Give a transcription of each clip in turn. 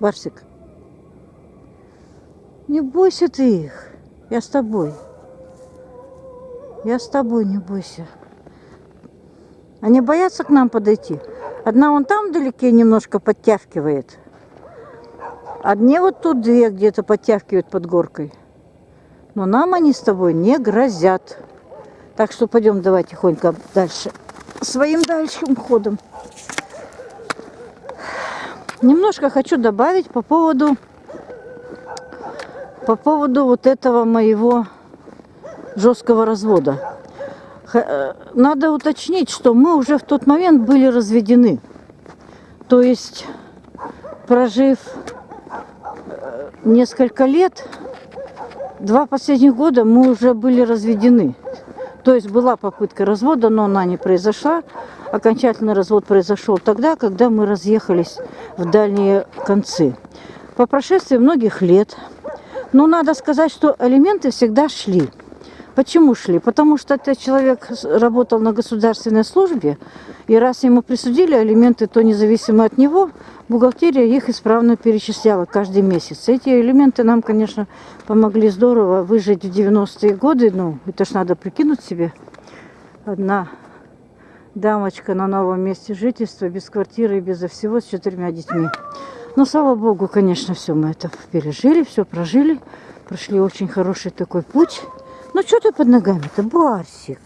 Барсик. Не бойся ты их. Я с тобой. Я с тобой, не бойся. Они боятся к нам подойти. Одна вон там вдалеке немножко подтягивает. Одни вот тут две где-то подтягивают под горкой. Но нам они с тобой не грозят. Так что пойдем давай тихонько дальше. Своим дальшим ходом. Немножко хочу добавить по поводу по поводу вот этого моего жесткого развода. Э, надо уточнить, что мы уже в тот момент были разведены. То есть, прожив э, несколько лет, два последних года мы уже были разведены. То есть была попытка развода, но она не произошла. Окончательный развод произошел тогда, когда мы разъехались в дальние концы. По прошествии многих лет, но надо сказать, что алименты всегда шли. Почему шли? Потому что этот человек работал на государственной службе, и раз ему присудили алименты, то независимо от него, бухгалтерия их исправно перечисляла каждый месяц. Эти элементы нам, конечно, помогли здорово выжить в 90-е годы. Ну, это ж надо прикинуть себе. Одна дамочка на новом месте жительства, без квартиры и безо всего, с четырьмя детьми. Но, слава богу, конечно, все мы это пережили, все прожили. Прошли очень хороший такой путь. Ну что ты под ногами-то, Барсик?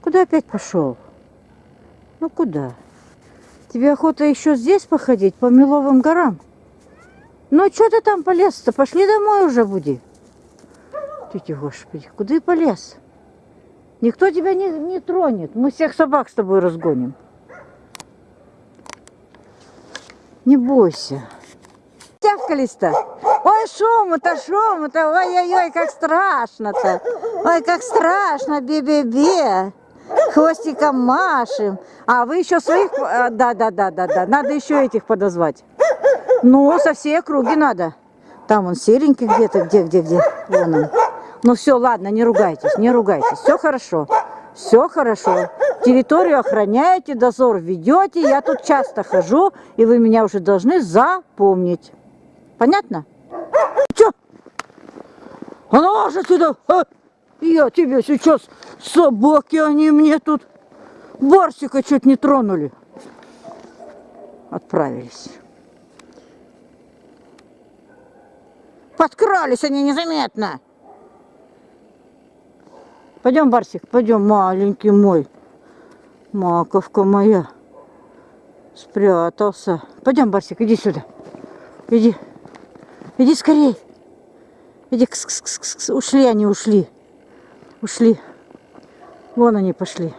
Куда опять пошел? Ну куда? Тебе охота еще здесь походить, по Меловым горам? Ну что ты там полез-то? Пошли домой уже буди. Тетя Господи, куда и полез? Никто тебя не, не тронет. Мы всех собак с тобой разгоним. Не бойся тявкались-то? Ой, шуму-то, шуму-то, ой-ой-ой, как страшно-то. Ой, как страшно, бе-бе-бе. Хвостиком машем. А вы еще своих... Да-да-да-да-да, надо еще этих подозвать. Ну, со всей округи надо. Там он серенький где-то, где-где-где. Вон он. Ну все, ладно, не ругайтесь, не ругайтесь. Все хорошо. Все хорошо. Территорию охраняете, дозор ведете. Я тут часто хожу, и вы меня уже должны запомнить. Понятно? А ну же сюда! А! Я тебе сейчас собаки, они мне тут Барсика чуть не тронули. Отправились. Подкрались они незаметно. Пойдем, Барсик, пойдем, маленький мой. Маковка моя. Спрятался. Пойдем, Барсик, иди сюда. Иди. Иди скорей. Иди. Кс -кс -кс -кс. Ушли они, ушли. Ушли. Вон они пошли.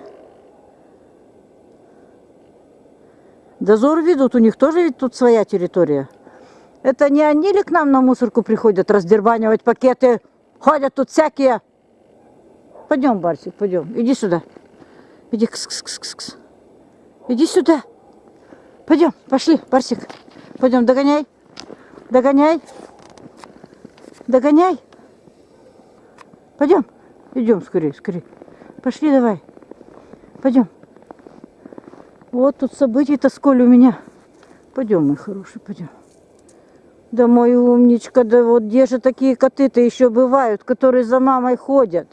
Дозор ведут, у них тоже ведь тут своя территория. Это не они ли к нам на мусорку приходят раздербанивать пакеты? Ходят тут всякие. Пойдем, Барсик, пойдем. Иди сюда. Иди, кс -кс -кс -кс. Иди сюда. Пойдем, пошли, Барсик. Пойдем, догоняй. Догоняй. Догоняй. Пойдем. Идем скорее, скорее. Пошли давай. Пойдем. Вот тут событий-то сколь у меня. Пойдем, мой хороший, пойдем. Да мой умничка, да вот где же такие коты-то еще бывают, которые за мамой ходят?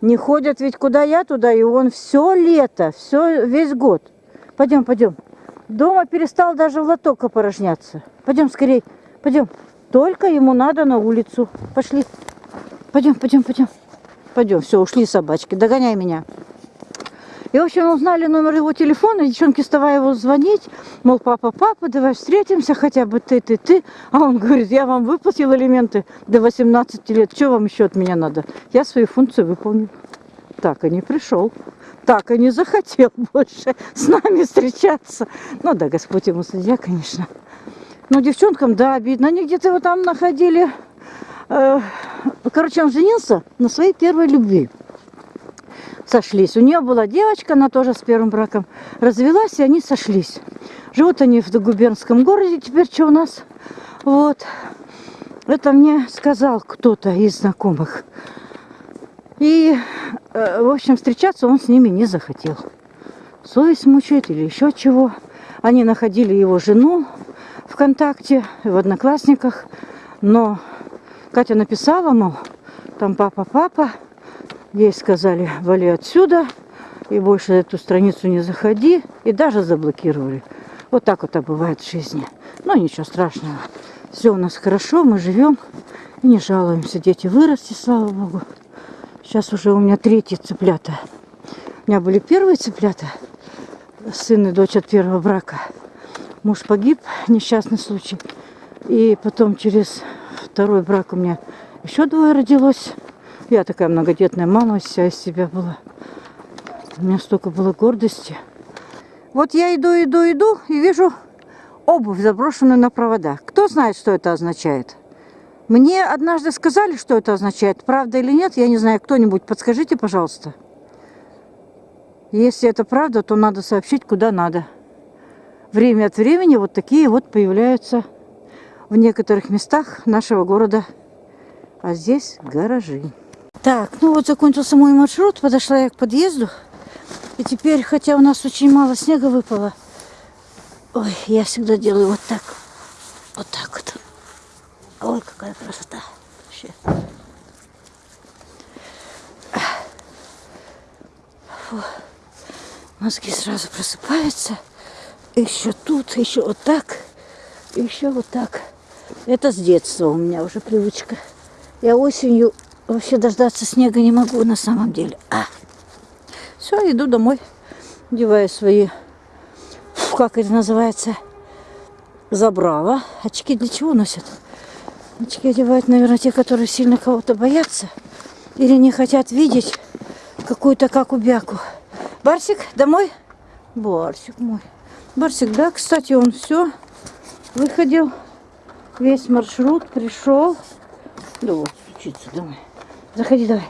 Не ходят ведь куда я туда, и он все лето, все, весь год. Пойдем, пойдем. Дома перестал даже в лоток опорожняться. Пойдем скорей, пойдем. Только ему надо на улицу. Пошли. Пойдем, пойдем, пойдем. Пойдем, все, ушли собачки. Догоняй меня. И, в общем, узнали номер его телефона, девчонки вставай его звонить, мол, папа, папа, давай встретимся, хотя бы ты, ты, ты. А он говорит, я вам выплатил элементы до 18 лет, что вам еще от меня надо? Я свои функции выполнил. Так и не пришел, так и не захотел больше с нами встречаться. Ну да, Господь ему судья, конечно. Ну, девчонкам, да, обидно. Они где-то его там находили. Э, короче, он женился на своей первой любви. Сошлись. У нее была девочка, она тоже с первым браком развелась, и они сошлись. Живут они в губернском городе теперь, что у нас. Вот. Это мне сказал кто-то из знакомых. И, э, в общем, встречаться он с ними не захотел. совесть мучает или еще чего. Они находили его жену ВКонтакте, в Одноклассниках, но Катя написала, мол, там папа, папа, ей сказали, вали отсюда, и больше эту страницу не заходи, и даже заблокировали. Вот так вот бывает в жизни. Но ничего страшного. Все у нас хорошо, мы живем и не жалуемся. Дети выросли, слава богу. Сейчас уже у меня третьи цыплята. У меня были первые цыплята, сын и дочь от первого брака. Муж погиб, несчастный случай. И потом через второй брак у меня еще двое родилось. Я такая многодетная мама вся из себя была. У меня столько было гордости. Вот я иду, иду, иду и вижу обувь, заброшенную на провода. Кто знает, что это означает? Мне однажды сказали, что это означает. Правда или нет, я не знаю. Кто-нибудь подскажите, пожалуйста. Если это правда, то надо сообщить, куда надо. Время от времени вот такие вот появляются в некоторых местах нашего города. А здесь гаражи. Так, ну вот закончился мой маршрут. Подошла я к подъезду. И теперь, хотя у нас очень мало снега выпало, ой, я всегда делаю вот так. Вот так вот. Ой, какая красота. Вообще. Фу. Мозги сразу просыпаются. Еще тут, еще вот так, еще вот так. Это с детства у меня уже привычка. Я осенью вообще дождаться снега не могу на самом деле. А. Все, иду домой, одеваю свои, как это называется, забрала. Очки для чего носят? Очки одевают, наверное, те, которые сильно кого-то боятся или не хотят видеть какую-то каку-бяку. Барсик, домой? Барсик мой. Барсик, да, кстати, он все выходил, весь маршрут пришел. Да вот, стучится домой. Заходи давай.